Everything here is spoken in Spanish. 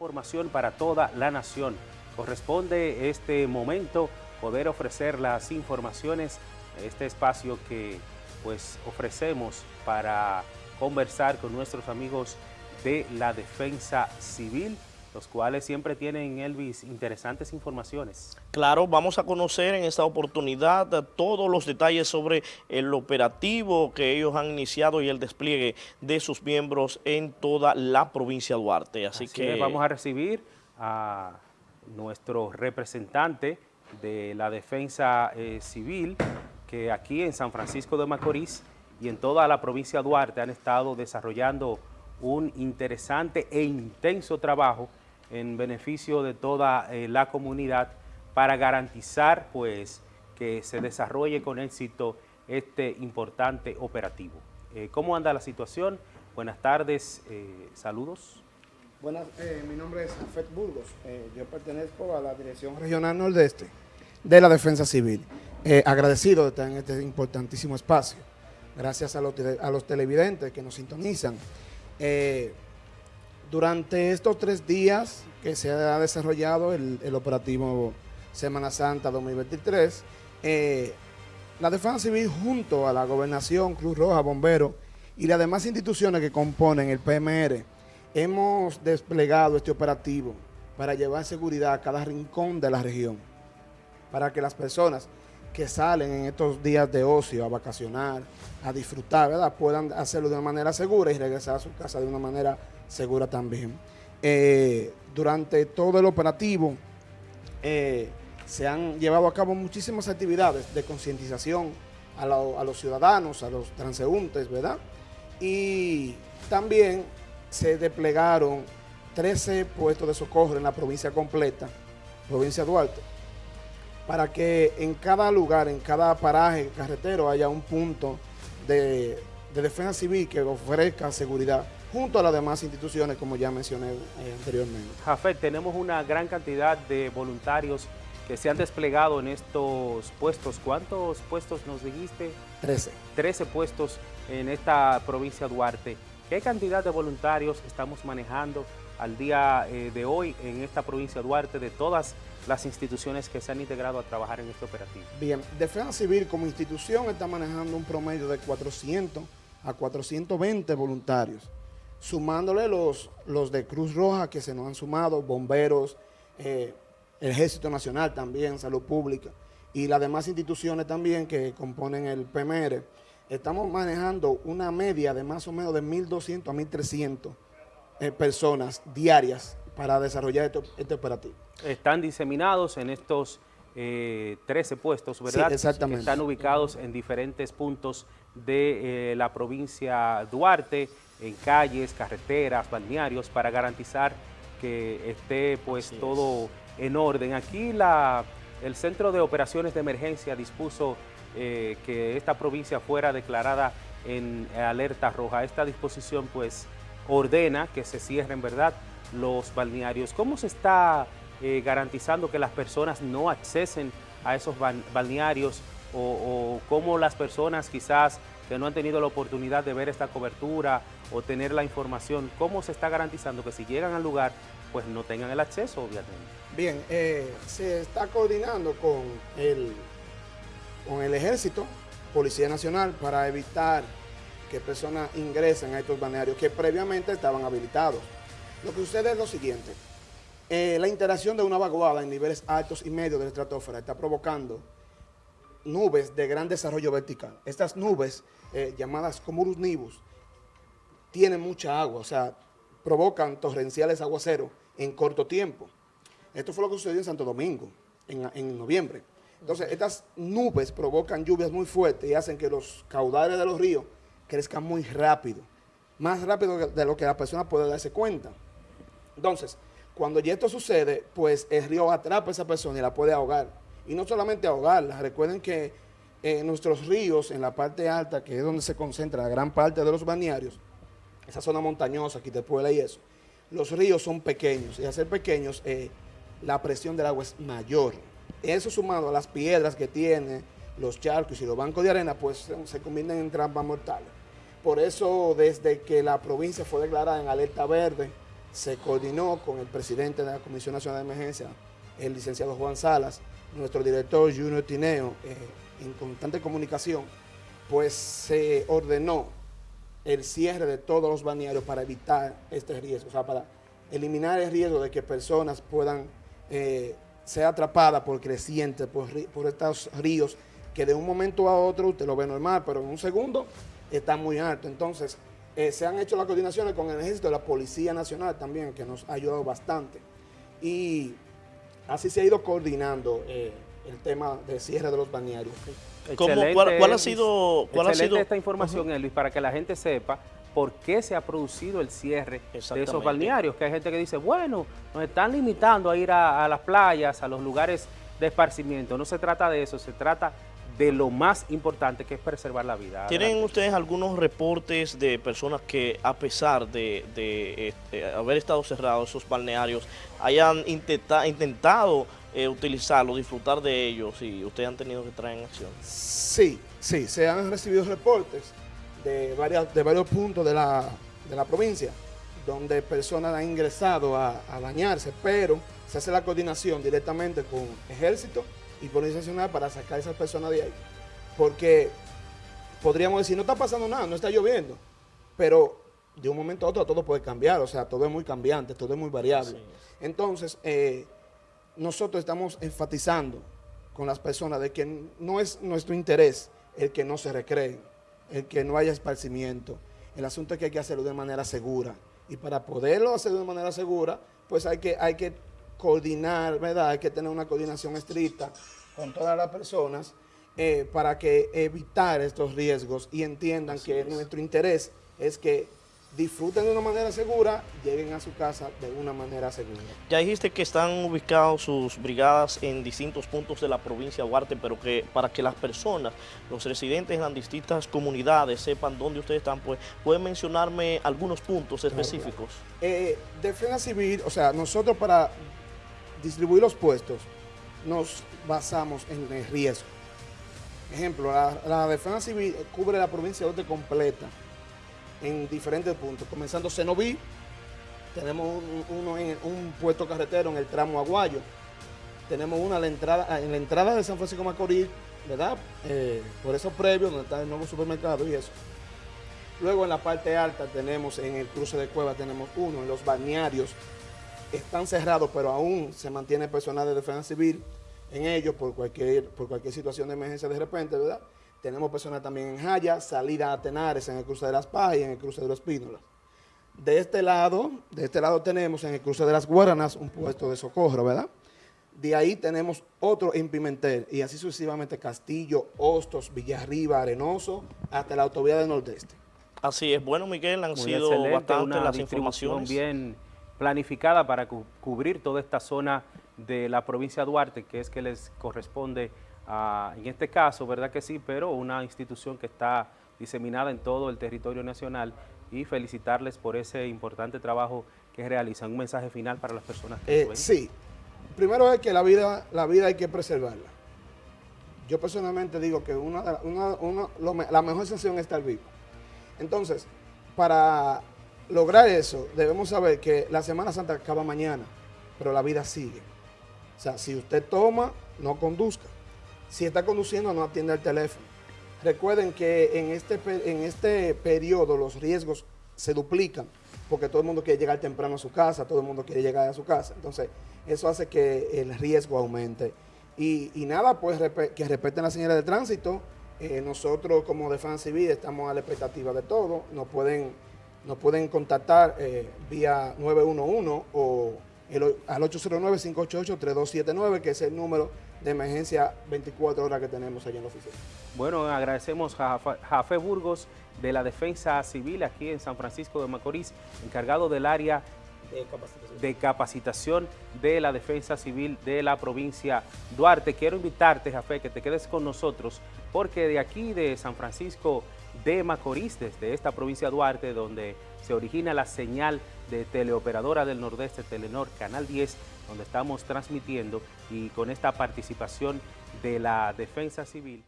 información para toda la nación. Corresponde este momento poder ofrecer las informaciones, este espacio que pues ofrecemos para conversar con nuestros amigos de la defensa civil los cuales siempre tienen, Elvis, interesantes informaciones. Claro, vamos a conocer en esta oportunidad todos los detalles sobre el operativo que ellos han iniciado y el despliegue de sus miembros en toda la provincia de Duarte. Así, que vamos a recibir a nuestro representante de la defensa eh, civil, que aquí en San Francisco de Macorís y en toda la provincia de Duarte han estado desarrollando un interesante e intenso trabajo en beneficio de toda eh, la comunidad para garantizar pues que se desarrolle con éxito este importante operativo. Eh, ¿Cómo anda la situación? Buenas tardes, eh, saludos. Buenas, mi nombre es Afet Burgos, yo pertenezco a la Dirección Regional Nordeste de la Defensa Civil. agradecido de estar en este importantísimo espacio. Gracias a los, a los televidentes que nos sintonizan. Durante estos tres días que se ha desarrollado el, operativo Semana Santa 2023, eh, la Defensa Civil junto a la Gobernación, Cruz Roja, Bomberos y las demás instituciones que componen el PMR, hemos desplegado este operativo para llevar seguridad a cada rincón de la región, para que las personas que salen en estos días de ocio a vacacionar, a disfrutar, ¿verdad? puedan hacerlo de una manera segura y regresar a su casa de una manera segura también. Eh, durante todo el operativo eh, se han llevado a cabo muchísimas actividades de concientización a, los ciudadanos, a los transeúntes, ¿verdad? Y también se desplegaron 13 puestos de socorro en la provincia completa, provincia de Duarte, para que en cada lugar, en cada paraje carretero haya un punto de defensa civil que ofrezca seguridad junto a las demás instituciones, como ya mencioné eh, anteriormente. Jafet, tenemos una gran cantidad de voluntarios que se han desplegado en estos puestos. ¿Cuántos puestos nos dijiste? Trece. Trece puestos en esta provincia de Duarte. ¿Qué cantidad de voluntarios estamos manejando al día eh, de hoy en esta provincia de Duarte de todas las instituciones que se han integrado a trabajar en este operativo? Bien, Defensa Civil como institución está manejando un promedio de 400 a 420 voluntarios sumándole los, los de Cruz Roja que se nos han sumado, bomberos, eh, Ejército Nacional también, Salud Pública, y las demás instituciones también que componen el PMR, estamos manejando una media de más o menos de 1.200 a 1.300 eh, personas diarias para desarrollar este, este, operativo. Están diseminados en estos 13 eh, puestos, ¿verdad? Sí, exactamente. Están ubicados en diferentes puntos de la provincia Duarte, en calles, carreteras, balnearios, para garantizar que esté pues todo en orden. Aquí la, el Centro de Operaciones de Emergencia dispuso eh, que esta provincia fuera declarada en alerta roja. Esta disposición pues ordena que se cierren, ¿verdad?, los balnearios. ¿Cómo se está eh, garantizando que las personas no accesen a esos balnearios o, cómo las personas quizás que no han tenido la oportunidad de ver esta cobertura o tener la información, ¿cómo se está garantizando que si llegan al lugar, pues no tengan el acceso, obviamente? Bien, eh, se está coordinando con el, con el Ejército, Policía Nacional, para evitar que personas ingresen a estos balnearios que previamente estaban habilitados. Lo que sucede es lo siguiente, eh, la interacción de una vaguada en niveles altos y medios de la estratosfera está provocando nubes de gran desarrollo vertical. Estas nubes, eh, llamadas cumulus nibus, tienen mucha agua, o sea, provocan torrenciales aguaceros en corto tiempo. Esto fue lo que sucedió en Santo Domingo en, noviembre. Entonces, estas nubes provocan lluvias muy fuertes y hacen que los caudales de los ríos crezcan muy rápido, más rápido de lo que la persona puede darse cuenta. Entonces, cuando ya esto sucede, pues el río atrapa a esa persona y la puede ahogar y no solamente ahogarlas. Recuerden que en nuestros ríos, en la parte alta, que es donde se concentra la gran parte de los balnearios, esa zona montañosa, Quitepuela y eso, los ríos son pequeños y al ser pequeños eh, la presión del agua es mayor. Eso sumado a las piedras que tiene, los charcos y los bancos de arena, pues se convierten en trampas mortales. Por eso, desde que la provincia fue declarada en alerta verde se coordinó con el presidente de la Comisión Nacional de Emergencia, el licenciado Juan Salas, nuestro director Junior Tineo, eh, en constante comunicación, pues se ordenó el cierre de todos los balnearios para evitar este riesgo, o sea, para eliminar el riesgo de que personas puedan eh, ser atrapadas por crecientes, por, por estos ríos, que de un momento a otro usted lo ve normal, pero en un segundo está muy alto. Entonces, eh, se han hecho las coordinaciones con el ejército de la Policía Nacional también, que nos ha ayudado bastante. Y así se ha ido coordinando eh, el tema de cierre de los balnearios. cuál, ha sido, cuál ha sido esta información, Elvis, para que la gente sepa por qué se ha producido el cierre de esos balnearios, que hay gente que dice, bueno, nos están limitando a ir a las playas, a los lugares de esparcimiento. No se trata de eso, se trata de lo más importante que es preservar la vida. ¿Tienen ustedes algunos reportes de personas que a pesar de, este, haber estado cerrados esos balnearios hayan intentado eh, utilizarlo, disfrutar de ellos y ustedes han tenido que traer en acción? Sí, sí, se han recibido reportes de, varias, de varios puntos de la, provincia donde personas han ingresado a, a bañarse, pero se hace la coordinación directamente con ejército y Policía Nacional para sacar a esas personas de ahí. Porque podríamos decir, no está pasando nada, no está lloviendo, pero de un momento a otro todo puede cambiar, o sea, todo es muy cambiante, todo es muy variable. Entonces, eh, nosotros estamos enfatizando con las personas de que no es nuestro interés el que no se recreen, el que no haya esparcimiento. El asunto es que hay que hacerlo de manera segura. Y para poderlo hacer de manera segura, pues hay que, hay que coordinar, ¿verdad? Hay que tener una coordinación estricta con todas las personas eh, para que evitar estos riesgos y entiendan que nuestro interés es que disfruten de una manera segura, lleguen a su casa de una manera segura. Ya dijiste que están ubicados sus brigadas en distintos puntos de la provincia de Duarte, pero que para que las personas, los residentes en las distintas comunidades sepan dónde ustedes están, pues pueden mencionarme algunos puntos específicos. Eh, defensa civil, o sea, nosotros para distribuir los puestos, nos basamos en el riesgo. Ejemplo, la, defensa civil cubre la provincia de completa en diferentes puntos, comenzando Cenoví, tenemos uno en un puesto carretero en el tramo Aguayo, tenemos una en la entrada, en la entrada de San Francisco Macorís, ¿verdad? Eh, por eso previo, donde está el nuevo supermercado y eso. Luego en la parte alta tenemos, en el cruce de Cueva tenemos uno, en los balnearios están cerrados, pero aún se mantiene personal de defensa civil en ellos por cualquier, por cualquier situación de emergencia de repente, ¿verdad? Tenemos personal también en Jaya, salida a Tenares en el cruce de las Paz y en el cruce de los Pínolas. De este lado, de este lado tenemos en el cruce de las Guaranas un puesto de socorro, ¿verdad? De ahí tenemos otro en Pimentel y así sucesivamente Castillo, Hostos, Villarriba, Arenoso, hasta la autovía del Nordeste. Así es. Bueno, Miguel, han sido bastante las informaciones. bien planificada para cubrir toda esta zona de la provincia de Duarte, que es que les corresponde, a, en este caso, ¿verdad que sí? Pero una institución que está diseminada en todo el territorio nacional y felicitarles por ese importante trabajo que realizan. Un mensaje final para las personas que eh, Sí, primero es que la vida, la vida hay que preservarla. Yo personalmente digo que una, la mejor sensación es estar vivo. Entonces, para lograr eso, debemos saber que la Semana Santa acaba mañana, pero la vida sigue. O sea, si usted toma, no conduzca. Si está conduciendo, no atiende el teléfono. Recuerden que en este, en este periodo los riesgos se duplican, porque todo el mundo quiere llegar temprano a su casa, todo el mundo quiere llegar a su casa. Entonces, eso hace que el riesgo aumente. Y, nada, pues que respeten las señales de tránsito. Eh, nosotros como Defensa Civil estamos a la expectativa de todo. Nos pueden nos pueden contactar eh, vía 911 o al 809-588-3279, que es el número de emergencia 24 horas que tenemos allá en la oficina. Bueno, agradecemos a Jafé Burgos de la Defensa Civil aquí en San Francisco de Macorís, encargado del área de capacitación. de capacitación de la Defensa Civil de la provincia Duarte. Quiero invitarte, Jafé, que te quedes con nosotros, porque de aquí de San Francisco de Macorís, desde esta provincia de Duarte, donde se origina la señal de teleoperadora del Nordeste, Telenor, Canal 10, donde estamos transmitiendo y con esta participación de la Defensa Civil.